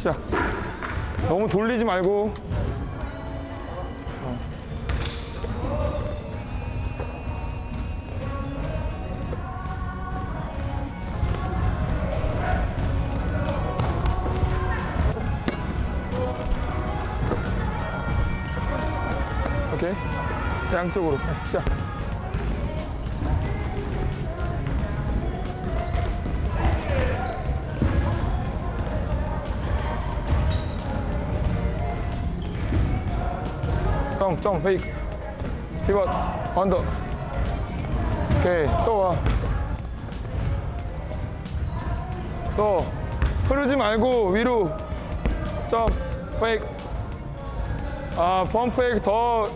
시작 너무 돌리지 말고. 오케이. 양쪽으로. 네, 시작 jump, jump, fake. 피벗, under. 오케이, 또와 또. 흐르지 말고 위로. jump, fake. 아, pump fake 더.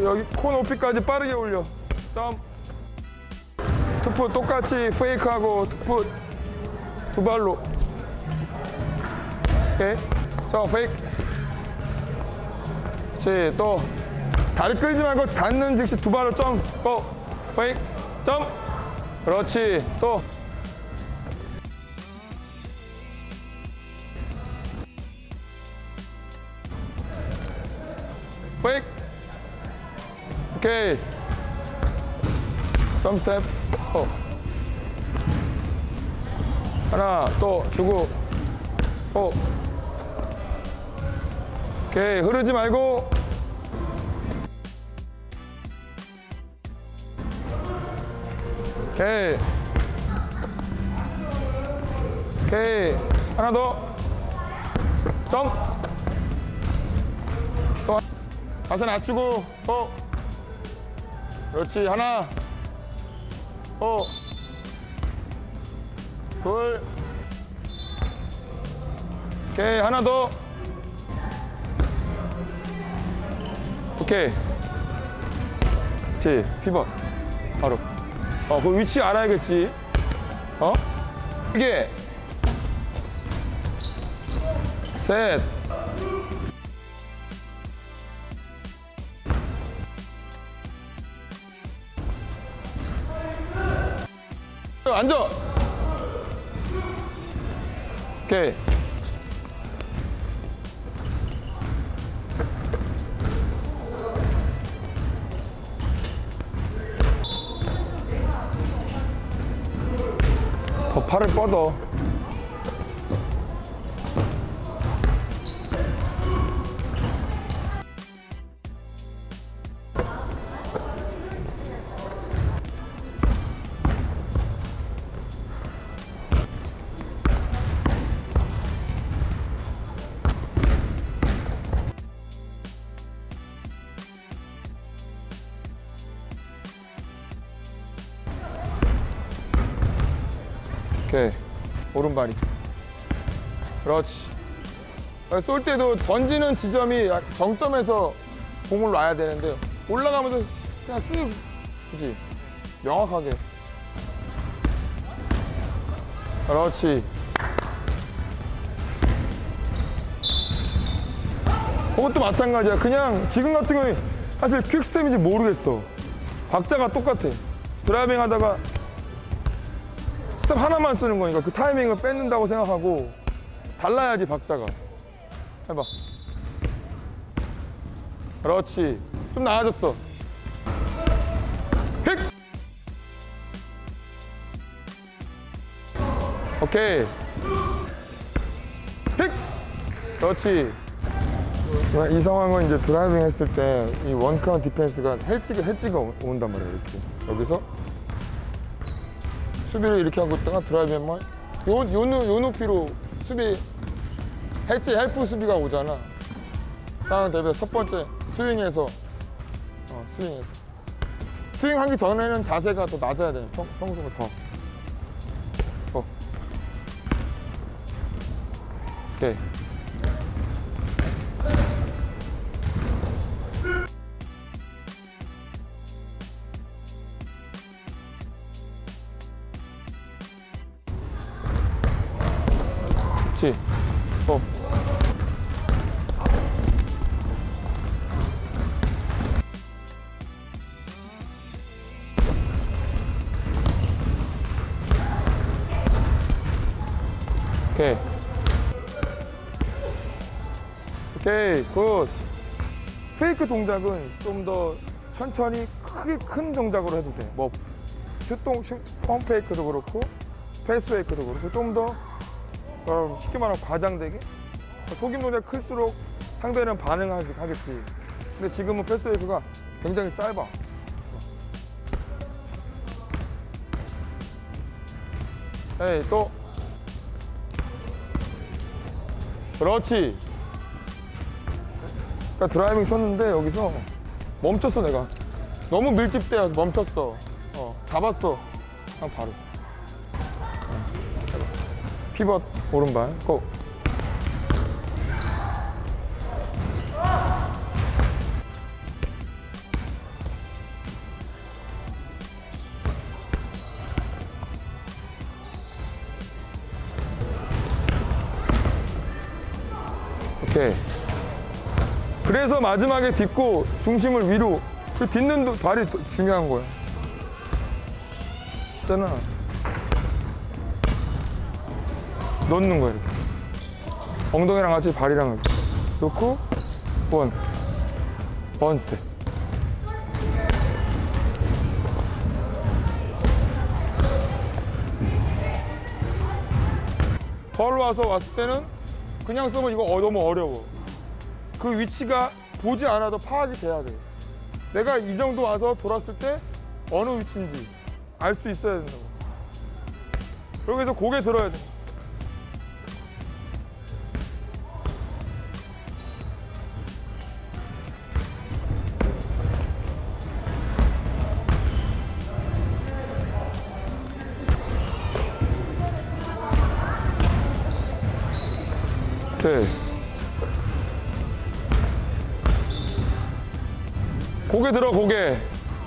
여기 코 높이까지 빠르게 올려. jump two foot 똑같이 fake하고 two foot 두 발로. 오케이 jump, fake 그렇지 또 다리 끌지 말고 닿는 즉시 두 발로 jump go! fake jump. 그렇지 또. fake 오케이. 점 스텝 어. 하나 또 주고 또 오케이 흐르지 말고 오케이. 오케이. 하나 더점 또 자세 낮추고. 어. 그렇지. 하나. 어둘. 오케이. 하나 더. 오케이. 그렇지. 피벗. 바로 어, 그 위치 알아야겠지. 어? 이게 셋. 앉아. 오케이. 더 팔을 뻗어. 오케이. 오른발이. 그렇지. 아, 쏠 때도 던지는 지점이 약 정점에서 공을 놔야 되는데 올라가면서 그냥 쓱, 그지? 명확하게. 그렇지. 그것도 마찬가지야. 그냥 지금 같은 경우에 사실 퀵스텝인지 모르겠어. 박자가 똑같아. 드라이빙 하다가 스텝 하나만 쓰는 거니까 그 타이밍을 뺏는다고 생각하고 달라야지 박자가. 해봐. 그렇지. 좀 나아졌어. 휙! 오케이. 휙! 그렇지. 이 상황은 이제 드라이빙 했을 때 이 원카운 디펜스가 헬지가 오- 온단 말이야 이렇게 여기서 수비를 이렇게 하고 있다가 드라이빙만 요, 요, 높- 요 높이로 수비 헬지 헬프 수비가 오잖아. 다음 대비 첫 번째 스윙에서 어, 스윙에서. 스윙하기 전에는 자세가 더 낮아야 돼. 평, 평소보다 더. 어. 오케이 그렇지. 어. 오케이. 오케이 good fake 동작은 좀 더 천천히 크게 큰 동작으로 해도 돼뭐 슛동 슛 pump fake도 그렇고 pass fake도 그렇고 좀더 어, 쉽게 말하면 과장되게? 속임 동작 클수록 상대는 반응하겠지. 근데 지금은 pass fake가 굉장히 짧아. 에이 또. 그렇지. 그러니까 드라이빙 쳤는데 여기서 멈췄어 내가. 너무 밀집돼서 멈췄어. 어, 잡았어. 그냥 바로. 피벗 오른발 go. 오케이. 그래서 마지막에 딛고 중심을 위로 그 딛는 도- 발이 더 중요한 거야. 있잖아 넣는 거야 이렇게 엉덩이랑 같이 발이랑 이렇게 놓고 one, one step 덜 와서 왔을 때는 그냥 쓰면 이거 어, 너무 어려워 그 위치가 보지 않아도 파악이 돼야 돼. 내가 이 정도 와서 돌았을 때 어느 위치인지 알 수 있어야 된다고. 여기서 고개 들어야 돼. 오케이. 고개 들어 고개.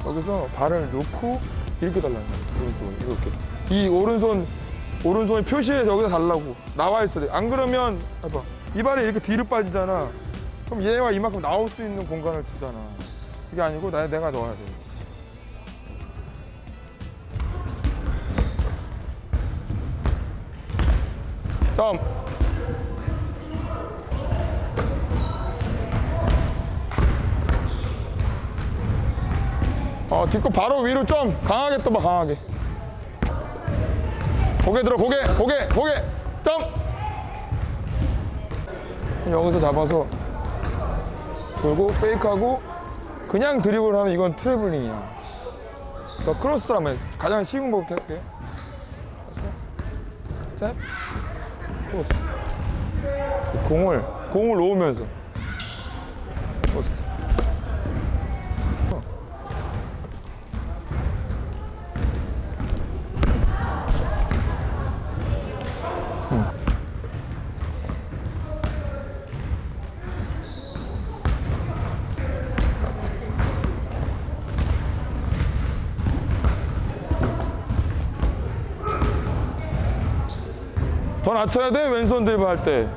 여기서 발을 놓고 이렇게 달라는 거야 오른쪽 이렇게. 이 오른손 오른손이 표시해서 여기다 달라고. 나와 있어야 돼안 그러면 해봐. 이 발이 이렇게 뒤로 빠지잖아. 그럼 얘와 이만큼 나올 수 있는 공간을 주잖아. 이게 아니고 나, 내가 넣어야 돼. 다음 어, 딛고 바로 위로 좀 강하게 떠봐, 강하게. 고개 들어, 고개, 고개, 고개, 점! 여기서 잡아서 돌고, 페이크하고, 그냥 드리블 하면 이건 트래블링이야. 저 크로스라면 가장 쉬운 법부터 할게. 잽, 크로스. 공을, 공을 놓으면서. 크로스. 더 낮춰야 돼 왼손 드리블 할 때